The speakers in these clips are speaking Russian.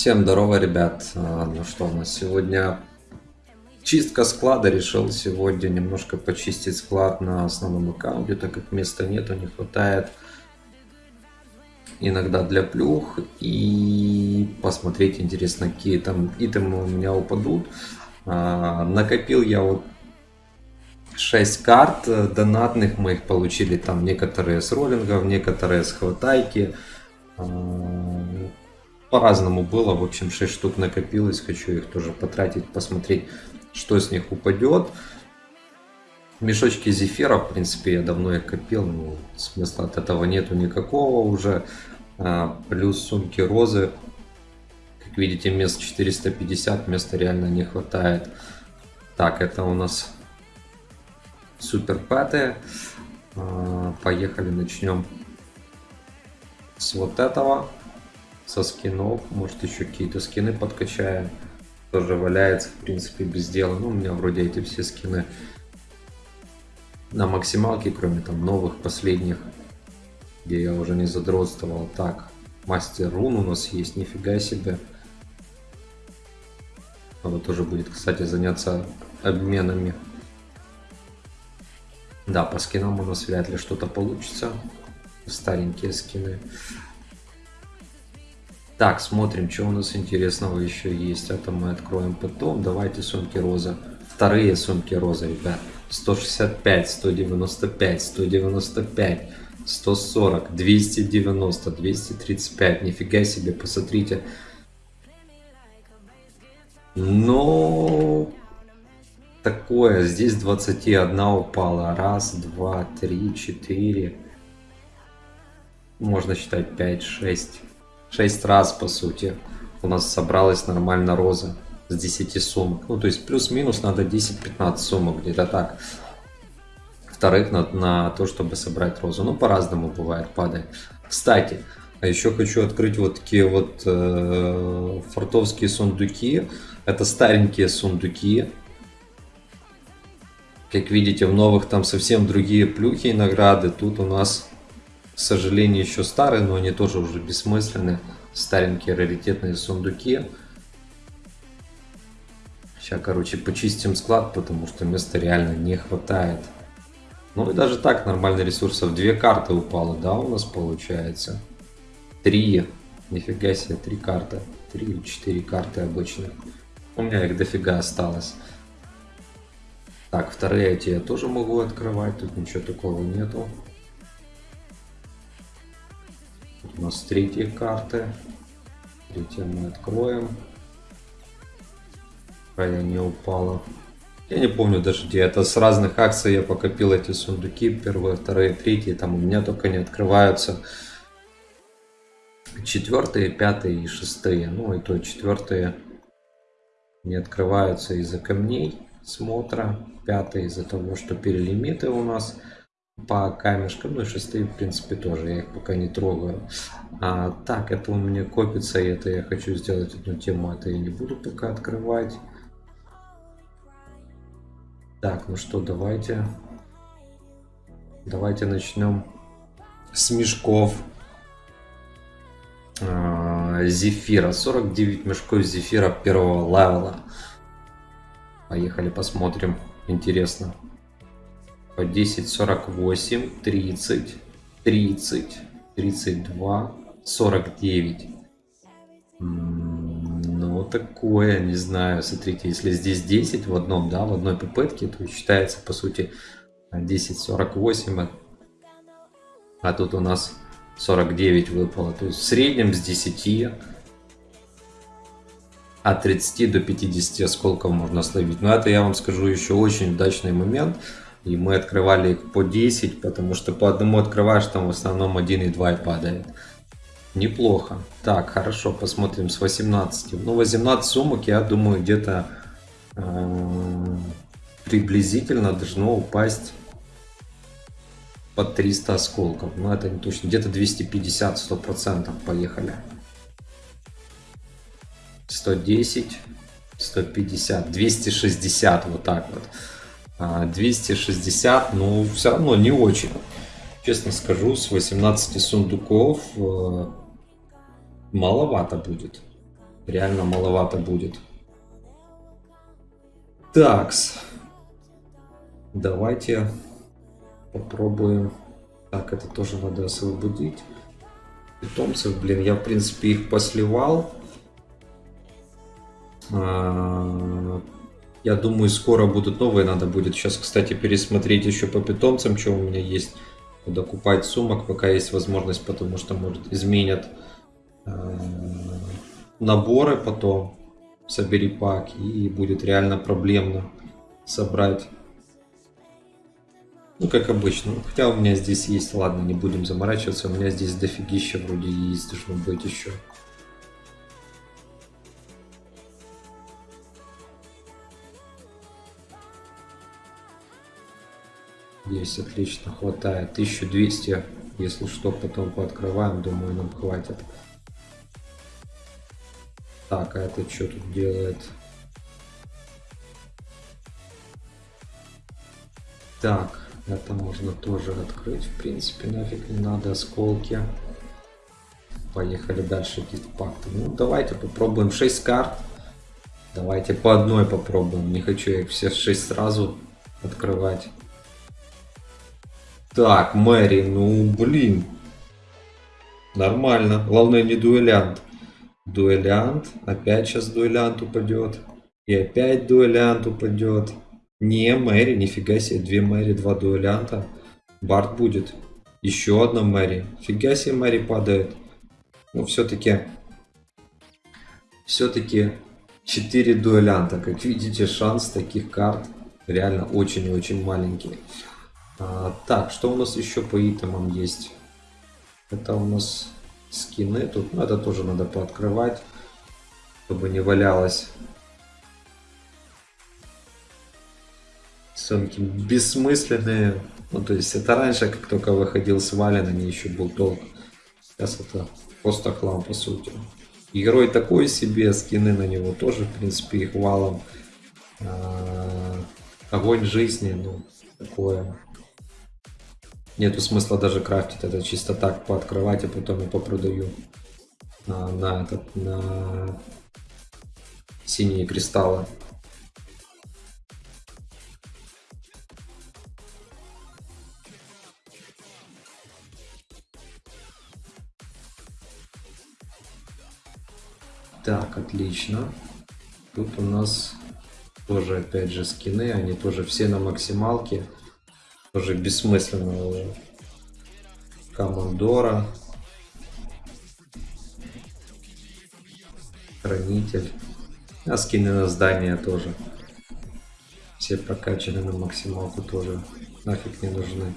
Всем здорово, ребят. А, Ну что у нас сегодня? Чистка склада. Решил сегодня немножко почистить склад на основном аккаунте, так как места нету, не хватает иногда для плюх и посмотреть интересно какие там итемы у меня упадут А, накопил я вот 6 карт донатных мы их получили там некоторые с роллингов некоторые с хватайки А, по-разному было в общем 6 штук накопилось хочу их тоже потратить посмотреть что с них упадет Мешочки зефира, в принципе, я давно их копил, но смысла от этого нету никакого уже. А, плюс сумки розы. Как видите, мест 450, места реально не хватает. Так, это у нас супер пэты. А, поехали, начнем с вот этого. Со скинов. Может еще какие-то скины подкачаем. Тоже валяется, в принципе, без дела. Ну, у меня вроде эти все скины на максималке, кроме там новых, последних, где я уже не задротствовал. Так, мастер рун у нас есть, нифига себе. Надо тоже будет, кстати, заняться обменами. Да, по скинам у нас вряд ли что-то получится. Старенькие скины. Так, смотрим, что у нас интересного еще есть. Это мы откроем потом. Давайте сумки роза. Вторые сумки роза, ребят. 165, 195, 195, 140, 290, 235. Нифига себе, посмотрите. Но такое, здесь 21 упала. Раз, два, три, четыре. Можно считать 5, 6. 6 раз, по сути, у нас собралась нормально роза с 10 сумок. Ну, то есть плюс-минус надо 10-15 сумок, где-то так. Вторых на, на то, чтобы собрать розу. Ну, по-разному бывает, падает. Кстати, а еще хочу открыть вот такие вот э, фартовские сундуки. Это старенькие сундуки. Как видите, в новых там совсем другие плюхи и награды. Тут у нас, к сожалению, еще старые, но они тоже уже бессмысленные. Старенькие раритетные сундуки. Сейчас, короче, почистим склад, потому что места реально не хватает. Ну и даже так нормально ресурсов. Две карты упало, да, у нас получается? Три. Нифига себе, три карты. Три или четыре карты обычно. У меня их дофига осталось. Так, вторые эти я тоже могу открывать. Тут ничего такого нету. У нас третьи карты. Третья мы откроем какая не упала. Я не помню даже где. Это с разных акций я покопил эти сундуки. Первые, вторые, третьи. Там у меня только не открываются. Четвертые, пятые и шестые. Ну и то четвертые не открываются из-за камней смотра. Пятые из-за того, что перелимиты у нас по камешкам. Ну и шестые, в принципе, тоже. Я их пока не трогаю. А, так, это у меня копится. И это я хочу сделать одну тему. Это я не буду пока открывать. Так, ну что, давайте... Давайте начнем с мешков а, зефира. 49 мешков зефира первого левела. Поехали посмотрим. Интересно. По 10, 48, 30, 30, 32, 49 такое, не знаю, смотрите, если здесь 10 в одном, да, в одной попытке, то считается, по сути, 10.48, а тут у нас 49 выпало, то есть в среднем с 10 от 30 до 50 осколков можно словить. Но это я вам скажу еще очень удачный момент. И мы открывали их по 10, потому что по одному открываешь, там в основном 1 и 2 и падает. Неплохо. Так, хорошо, посмотрим с 18. Ну, 18 сумок, я думаю, где-то э, приблизительно должно упасть под 300 осколков. Но это не точно. Где-то 250, 100%. Поехали. 110, 150, 260, вот так вот. 260, ну, все равно не очень. Честно скажу, с 18 сундуков э, маловато будет. реально маловато будет. Такс. Давайте попробуем. Так, это тоже надо освободить. Питомцев, блин, я в принципе их посливал. А, я думаю, скоро будут новые. Надо будет сейчас, кстати, пересмотреть еще по питомцам, что у меня есть. Буду купать сумок, пока есть возможность, потому что, может, изменят э, наборы потом. Собери пак, и будет реально проблемно собрать. Ну, как обычно. Хотя у меня здесь есть, ладно, не будем заморачиваться. У меня здесь дофигища вроде есть, должно быть еще. Есть, отлично, хватает. 1200, если что, потом пооткрываем, думаю, нам хватит. Так, а это что тут делает? Так, это можно тоже открыть, в принципе, нафиг не надо, осколки. Поехали дальше, гифт-пакты. Ну, давайте попробуем 6 карт. Давайте по одной попробуем. Не хочу их все 6 сразу открывать. Так, Мэри, ну блин. Нормально. Главное не дуэлянт. Дуэлянт. Опять сейчас дуэлянт упадет. И опять дуэлянт упадет. Не, Мэри, нифига себе. Две Мэри, два дуэлянта. Барт будет. Еще одна Мэри. Фига себе Мэри падает. Ну, все-таки... Все-таки 4 дуэлянта. Как видите, шанс таких карт реально очень-очень маленький. А, так, что у нас еще по итемам есть? Это у нас скины. Тут ну, это тоже надо пооткрывать, чтобы не валялось. Сумки бессмысленные. Ну, то есть это раньше, как только выходил с Вален, они еще был толк. Сейчас это просто хлам, по сути. Герой такой себе, скины на него тоже, в принципе, их валом. А, огонь жизни, ну, такое. Нету смысла даже крафтить, это чисто так пооткрывать, а потом я попродаю на, на, этот, на синие кристаллы. Так, отлично. Тут у нас тоже опять же скины, они тоже все на максималке. Тоже бессмысленного командора. Хранитель. А скины на здание тоже. Все прокачаны на максималку тоже. Нафиг не нужны.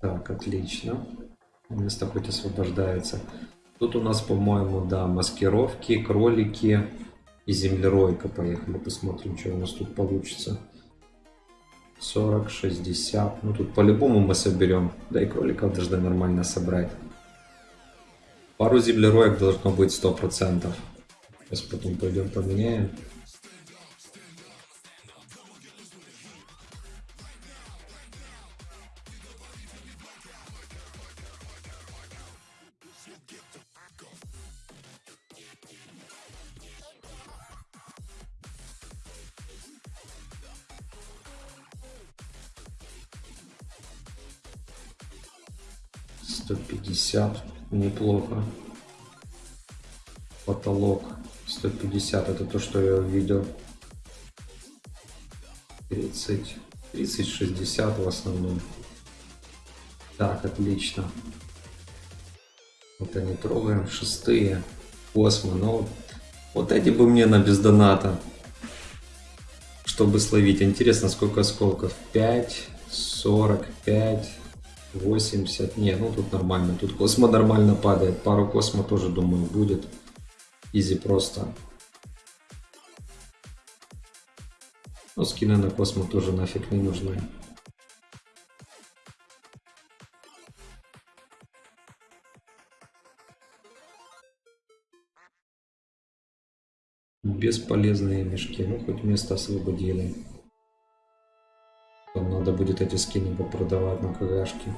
Так, отлично. Место хоть освобождается. Тут у нас, по-моему, да, маскировки, кролики и землеройка. Поехали посмотрим, что у нас тут получится. 40, 60. Ну тут по-любому мы соберем. Да и кроликов должны нормально собрать. Пару землероек должно быть 100%. Сейчас потом пойдем поменяем. Неплохо. Потолок 150, это то, что я увидел. 30, 30, 60 в основном. Так, отлично. Вот они трогаем. Шестые. Космо. Но вот эти бы мне на бездоната. Чтобы словить. Интересно, сколько осколков? 5, 45, 80. Не, ну тут нормально. Тут космо нормально падает. Пару космо тоже, думаю, будет. Изи просто. Ну, скины на космо тоже нафиг не нужны. Бесполезные мешки. Ну, хоть место освободили. Надо будет эти скины попродавать на КГшке.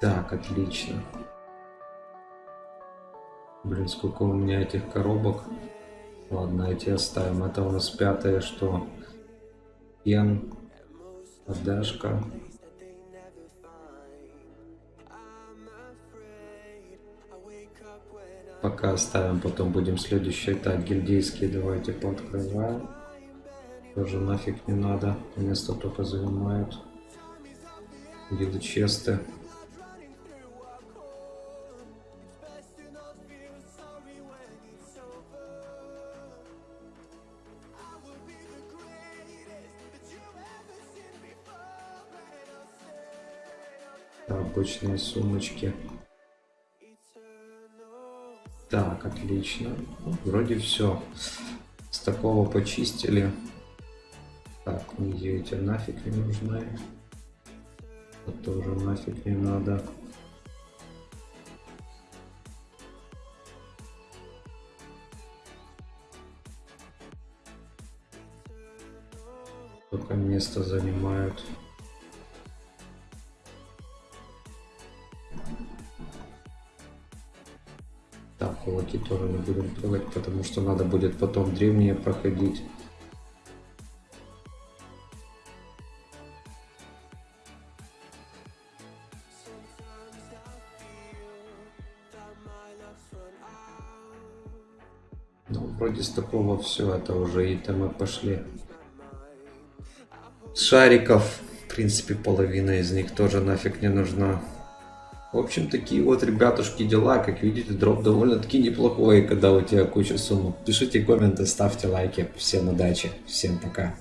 Так, отлично. Блин, сколько у меня этих коробок. Ладно, эти оставим. Это у нас пятое, что? Пен, подашка. Пока оставим, потом будем следующий. Так, гильдейские давайте пооткрываем. Тоже нафиг не надо. Место только занимают. Виды честы. обычные сумочки. Так, отлично. Ну, вроде все. С такого почистили. Так, нигде эти нафиг не нужны. Это тоже нафиг не надо. Только место занимают. Кулаки тоже не будем трогать, потому что надо будет потом древние проходить. Ну, вроде с такого все, это уже и мы пошли. Шариков, в принципе, половина из них тоже нафиг не нужна. В общем, такие вот, ребятушки, дела. Как видите, дроп довольно-таки неплохой, когда у тебя куча сумм. Пишите комменты, ставьте лайки. Всем удачи, всем пока.